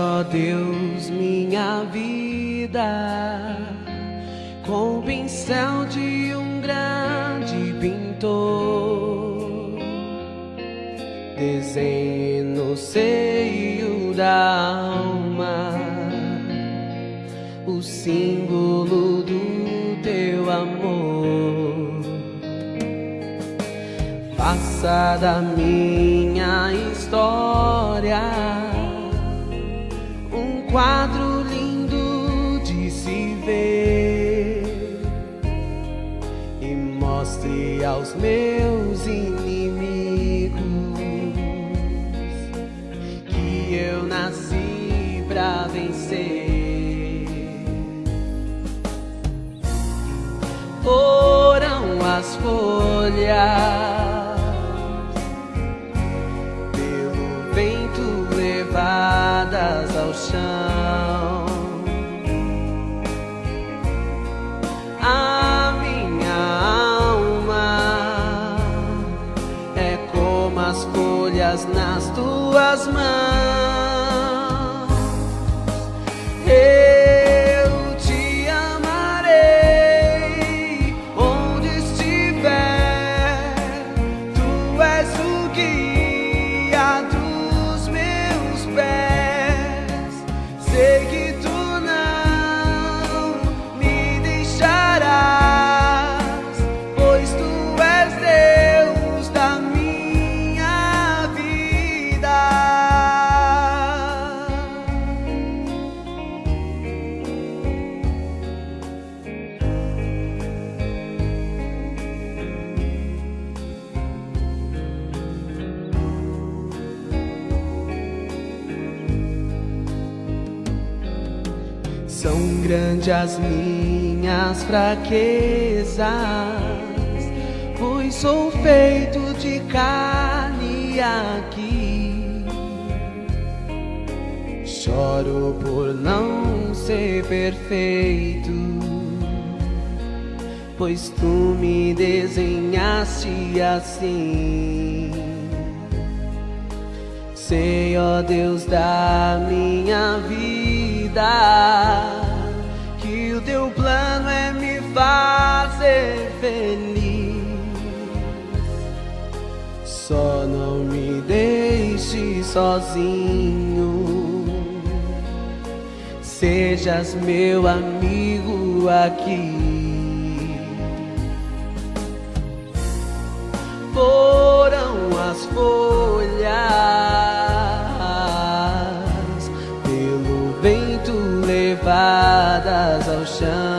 Ó Deus, minha vida com o pincel de um grande pintor. Desenhe no seio da alma o símbolo do teu amor. Faça da minha história aos meus inimigos que eu nasci pra vencer. Foram as folhas pelo vento levadas ao chão. Fraquezas, pois sou feito de carne aqui. Choro por não ser perfeito, pois tu me desenhaste assim. Sei, ó Deus da minha vida, que o teu plano é fazer feliz. Só não me deixe sozinho, sejas meu amigo aqui. foram as folhas pelo vento levadas ao chão.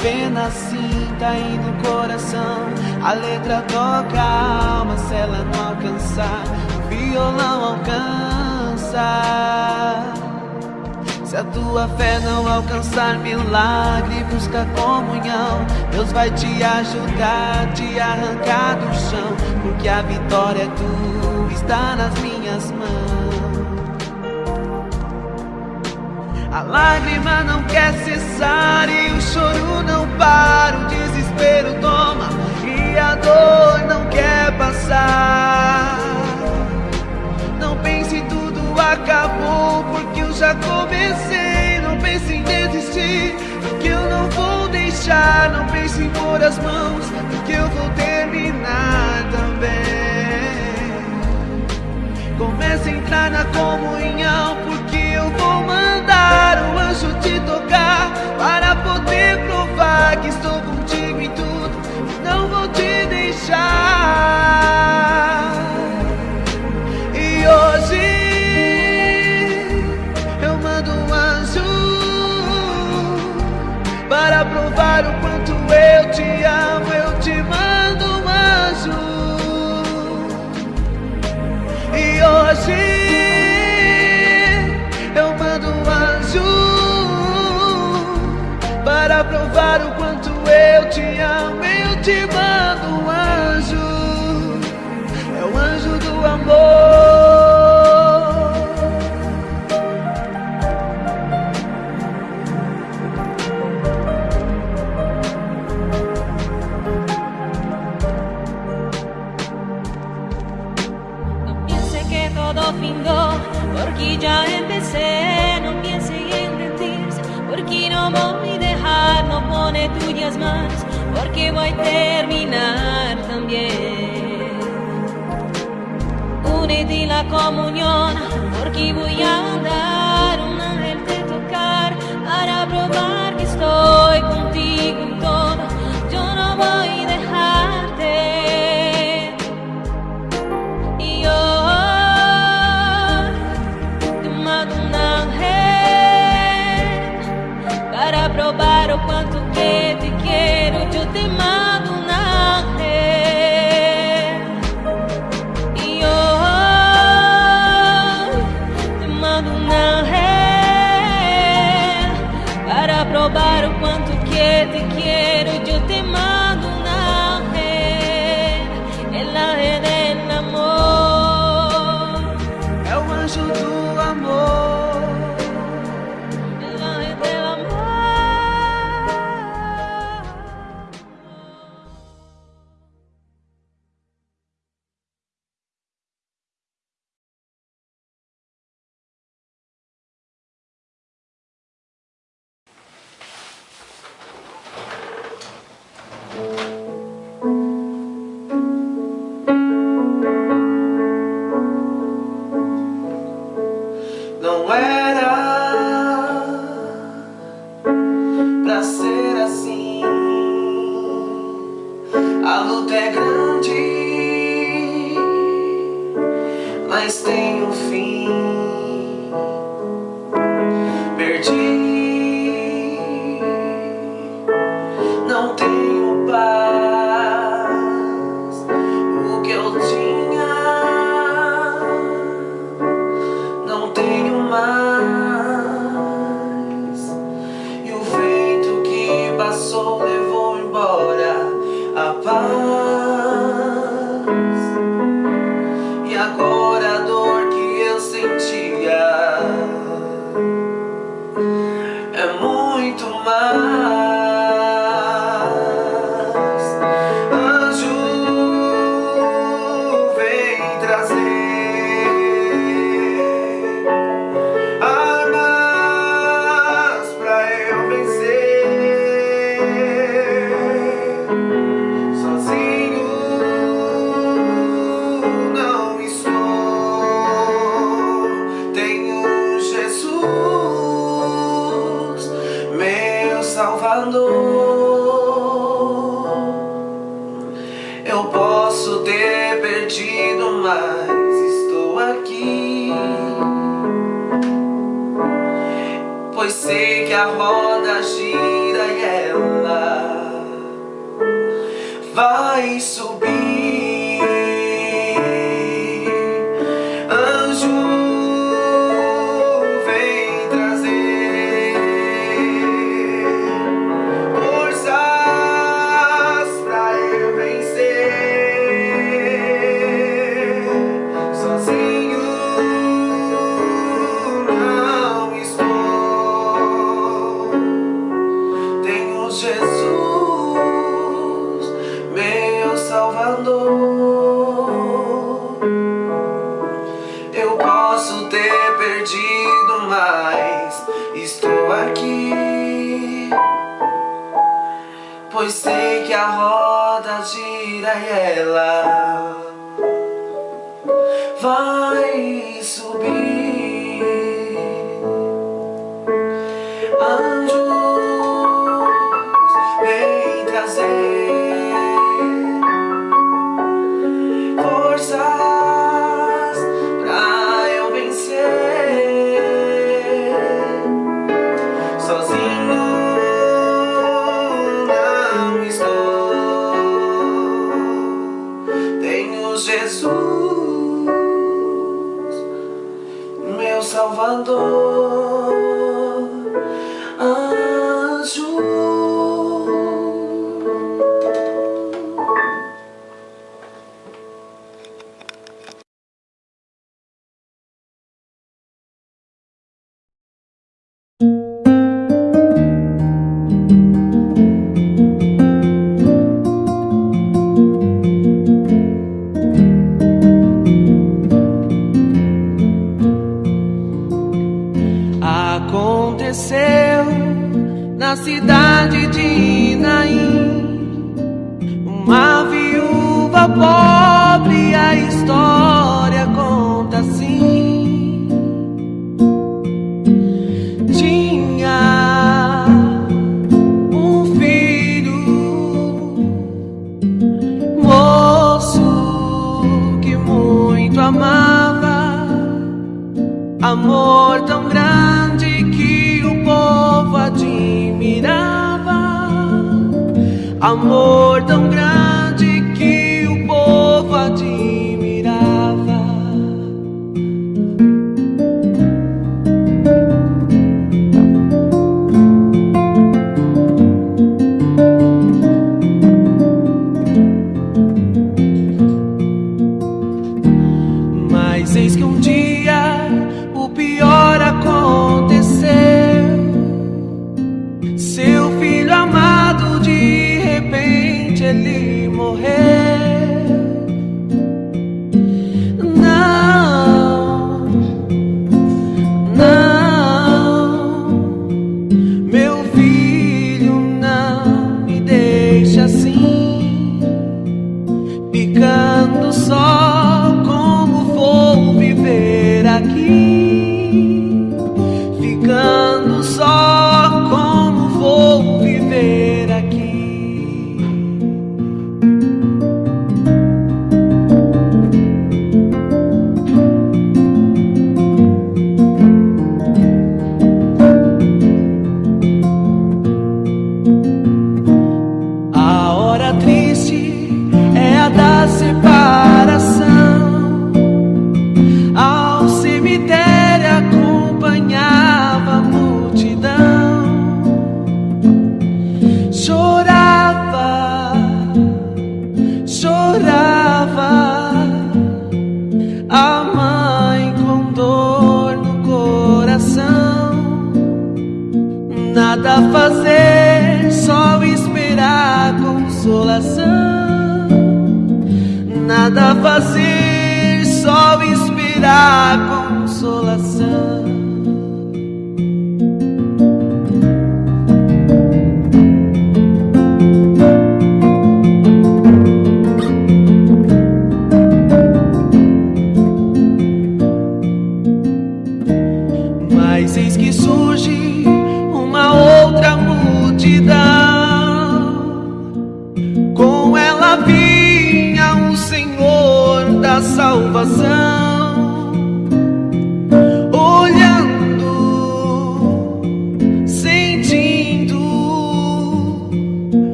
Apenas sinta aí no coração. A letra toca a alma se ela não alcançar, o violão alcança. Se a tua fé não alcançar milagre, busca comunhão. Deus vai te ajudar, te arrancar do chão, porque a vitória é tua, está nas minhas mãos. A lágrima não quer cessar e o choro não para, o desespero toma e a dor não quer passar. Não pense tudo acabou porque eu já comecei, não pense em desistir, porque eu não vou deixar, não pense em pôr as mãos, porque eu vou terminar também. Comece a entrar na comunhão porque esperar o anjo te tocar para poder provar que estou contigo em tudo e não vou te deixar. E hoje eu mando um anjo para provar o quanto eu te amo. Eu te mando um anjo. E hoje provar o quanto eu te amo, eu te mando um anjo, é o anjo do amor. No piense que todo findó, porque já é porque voy a terminar también. Únete la comunión, porque voy a andar. Jesus, meu Salvador.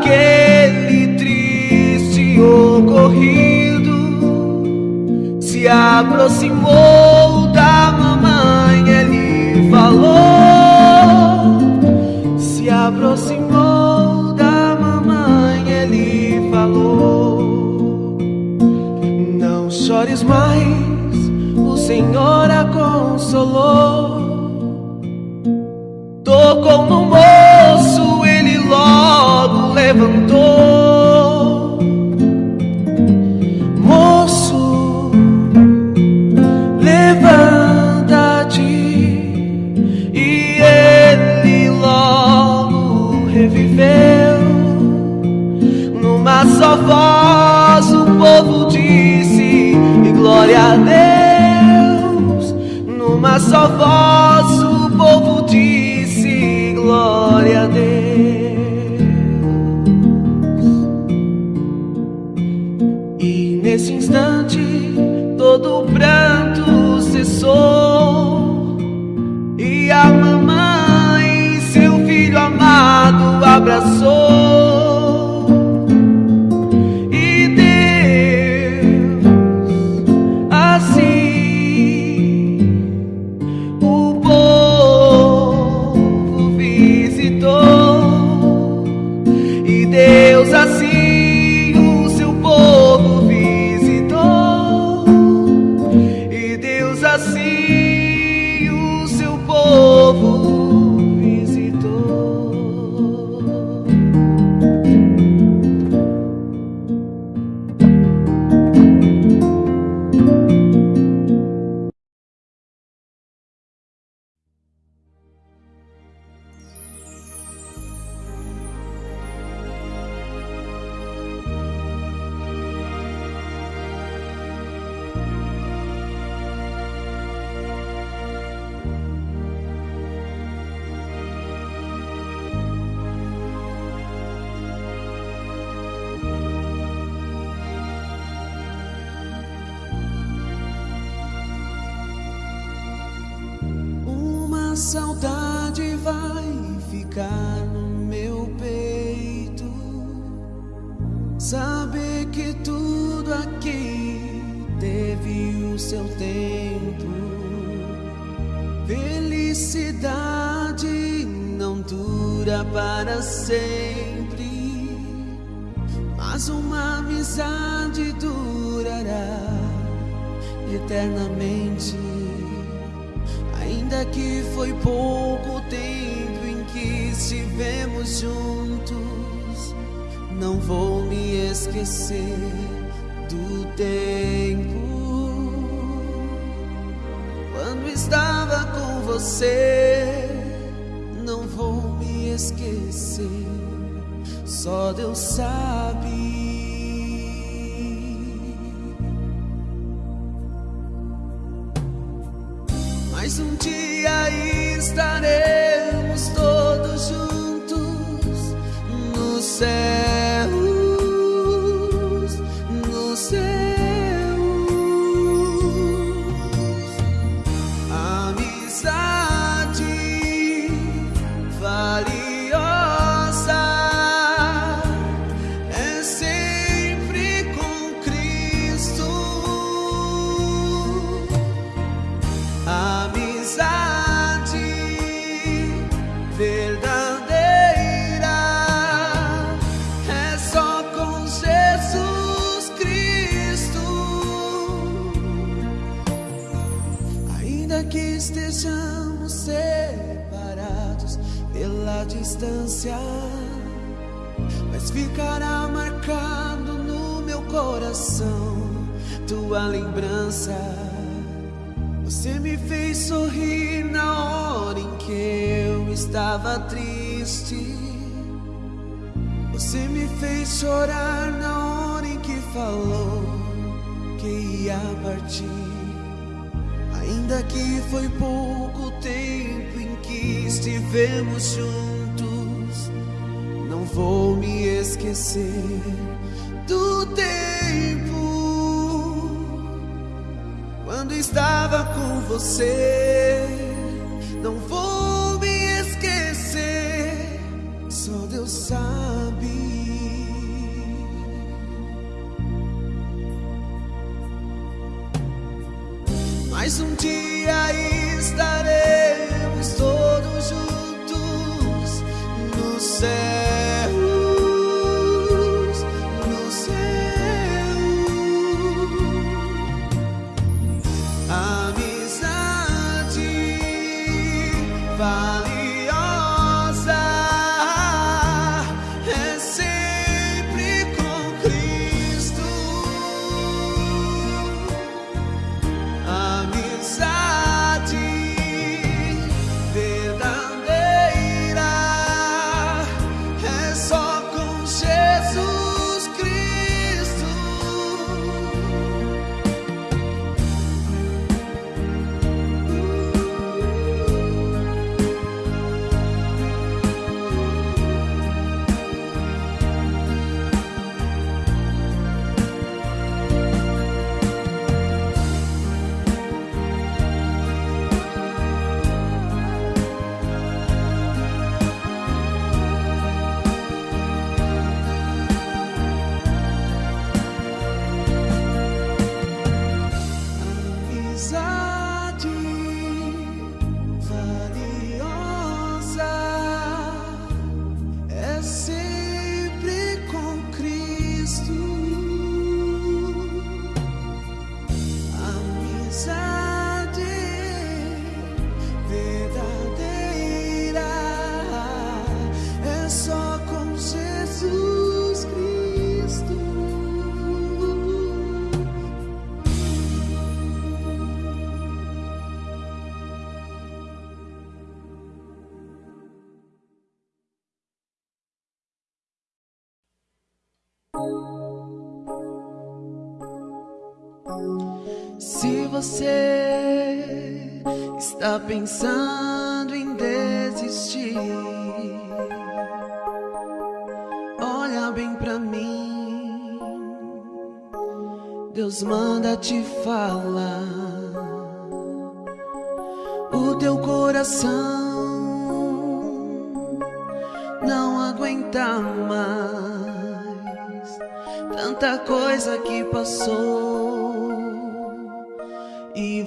Aquele triste ocorrido se aproximou Numa só no meu peito. Saber que tudo aqui teve o seu tempo. Felicidade não dura para sempre, mas uma amizade durará eternamente ainda que foi pouco tempo estivemos juntos, não vou me esquecer do tempo quando estava com você. Não vou me esquecer, só Deus sabe. Distância, mas ficará marcado no meu coração tua lembrança. Você me fez sorrir na hora em que eu estava triste. Você me fez chorar na hora em que falou que ia partir. Ainda que foi pouco tempo em que estivemos juntos vou me esquecer do tempo quando estava com você. Não vou você está pensando em desistir, olha bem pra mim. Deus manda te falar. O teu coração não aguenta mais tanta coisa que passou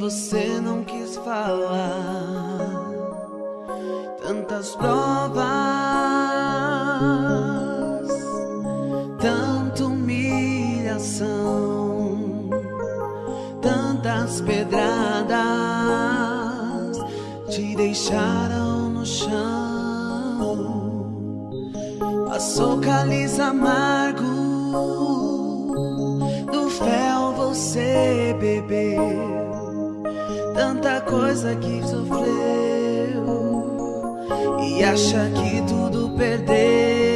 você não quis falar. Tantas provas, tanta humilhação, tantas pedradas te deixaram no chão. Passou cálice amargo coisa que sofreu e acha que tudo perdeu.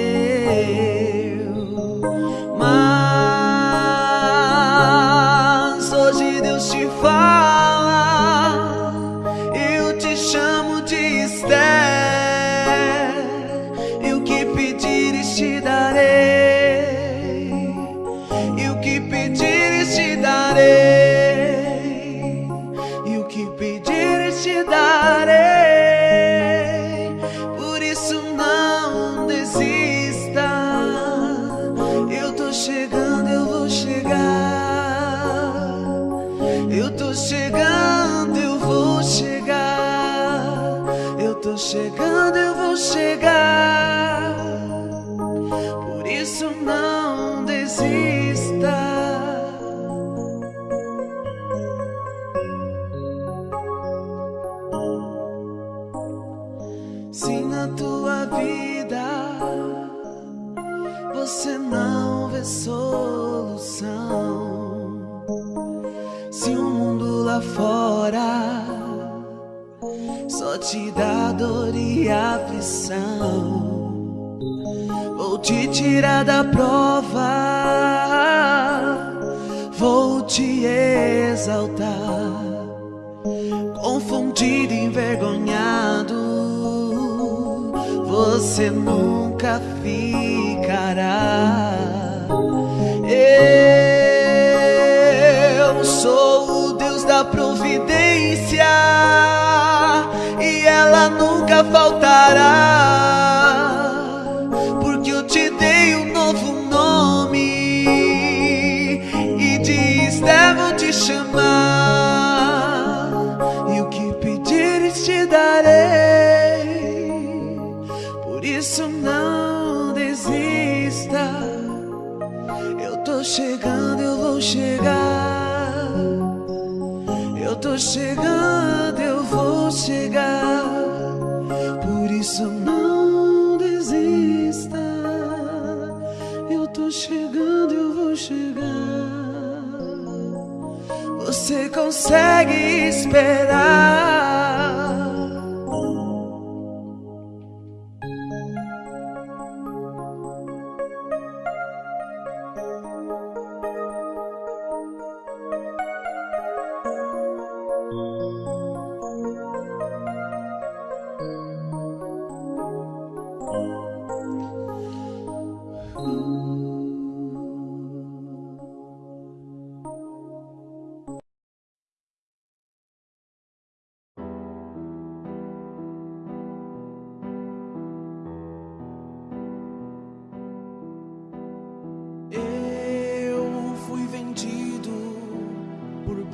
Chegando, ficará. Eu sou o Deus da providência ela nunca faltará. Chegando, eu vou chegar. Por isso não desista. Eu tô chegando, eu vou chegar. Você consegue esperar.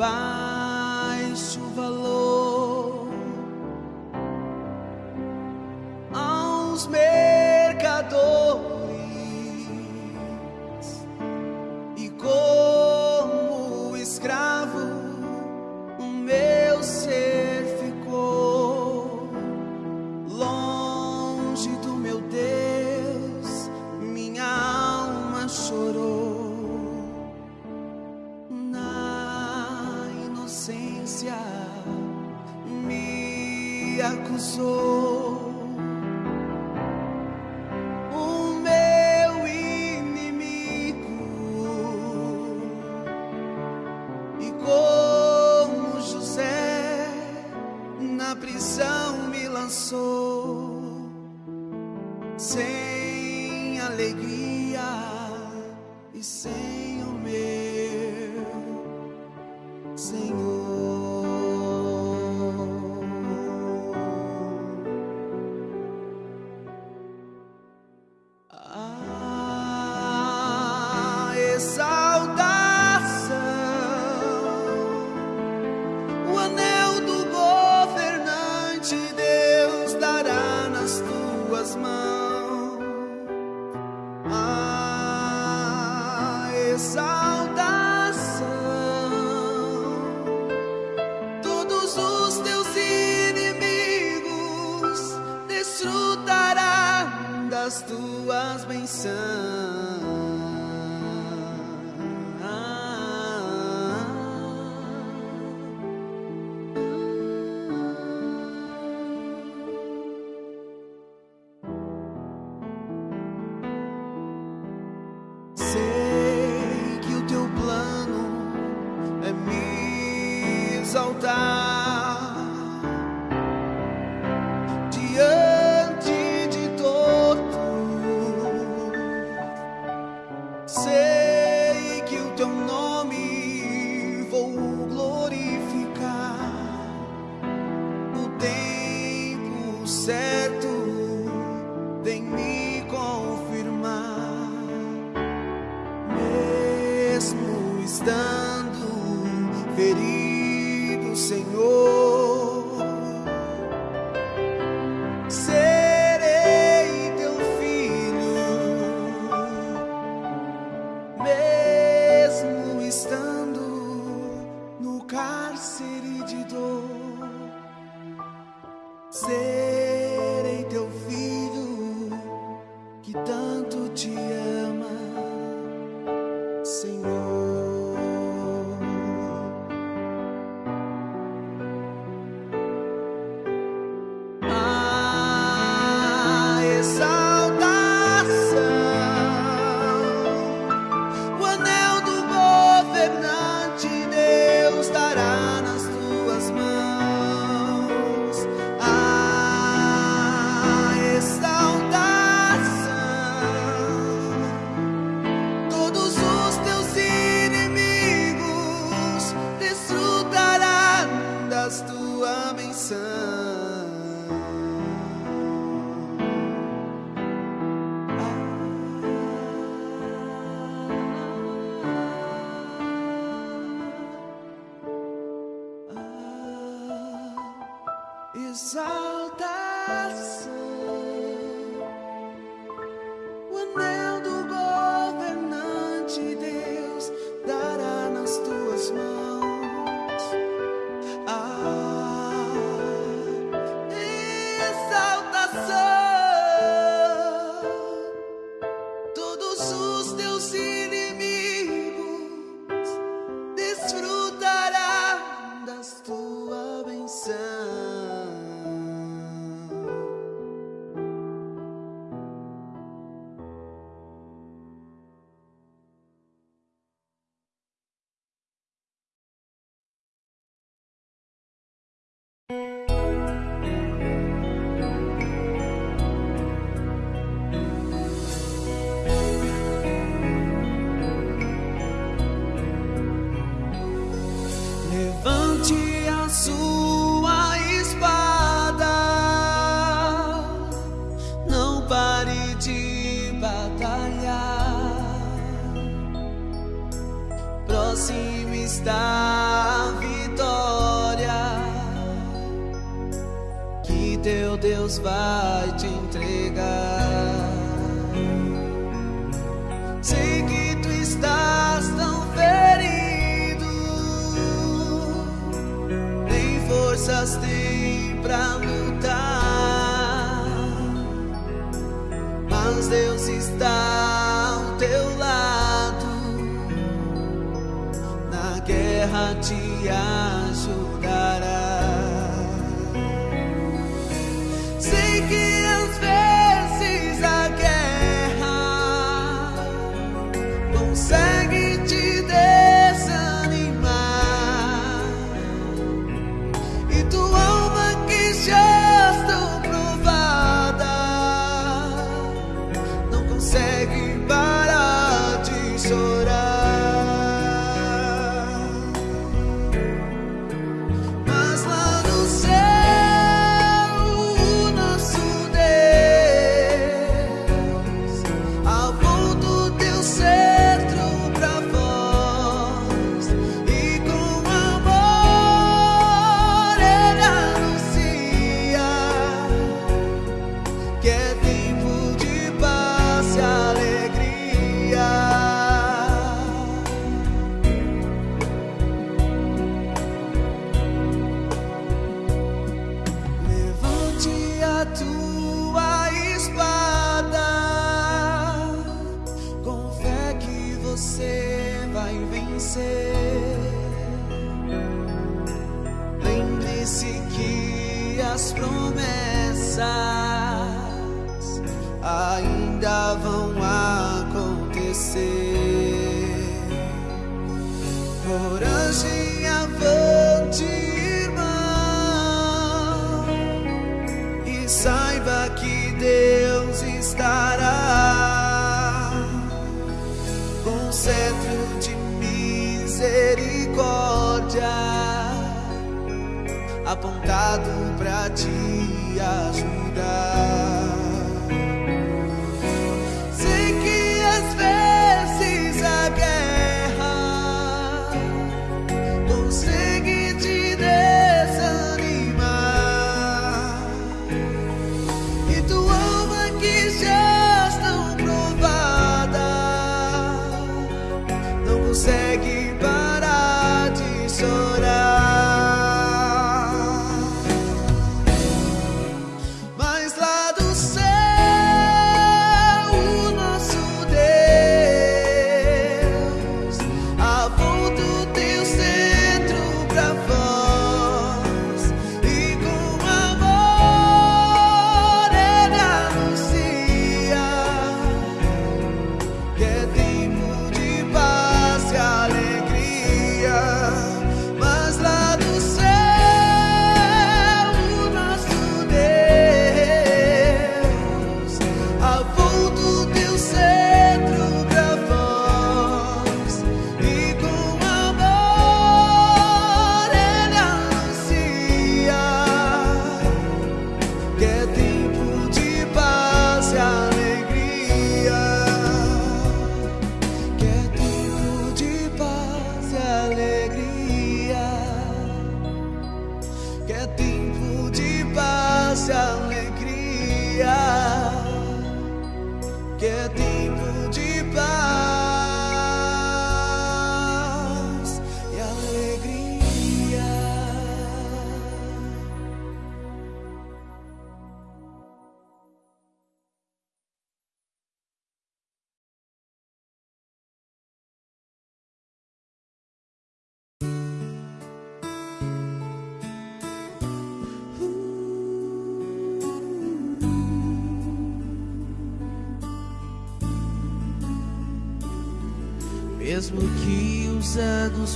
va. sun. satisfied. so Mesmo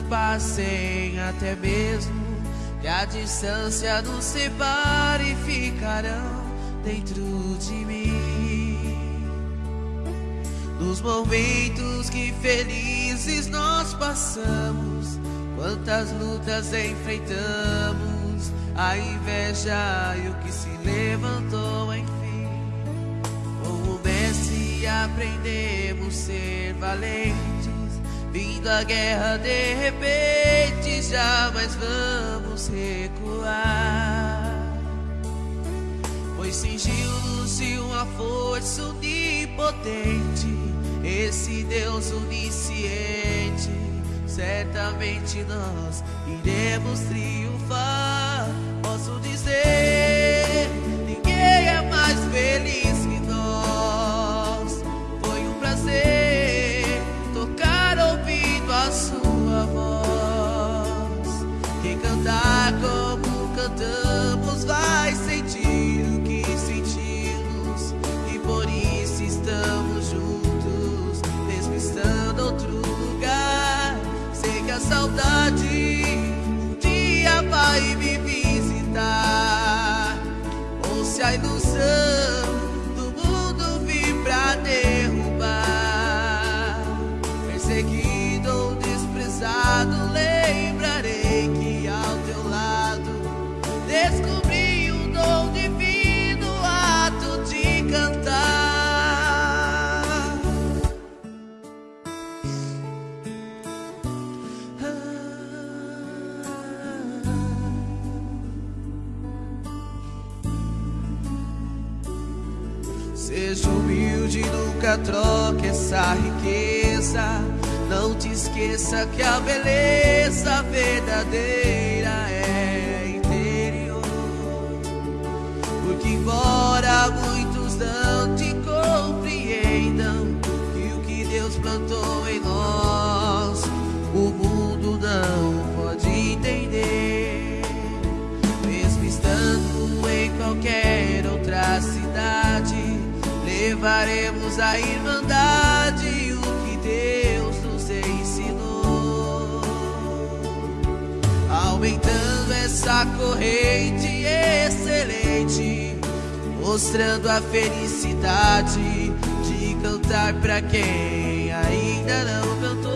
passem, até mesmo que a distância nos separe, ficarão dentro de mim. Nos momentos que felizes nós passamos, quantas lutas enfrentamos, a inveja e o que se levantou, enfim. Como mestre aprendemos ser valentes Vindo a guerra de repente, jamais vamos recuar. Pois cingiu-nos de uma força onipotente, esse Deus onisciente. Certamente nós iremos triunfar. Posso dizer, ninguém é mais feliz se a ilusão troque essa riqueza. Não te esqueça que a beleza verdadeira é interior. Porque, embora muitos não te compreendam, que o que Deus plantou levaremos a irmandade o que Deus nos ensinou. Aumentando essa corrente excelente, mostrando a felicidade de cantar pra quem ainda não cantou.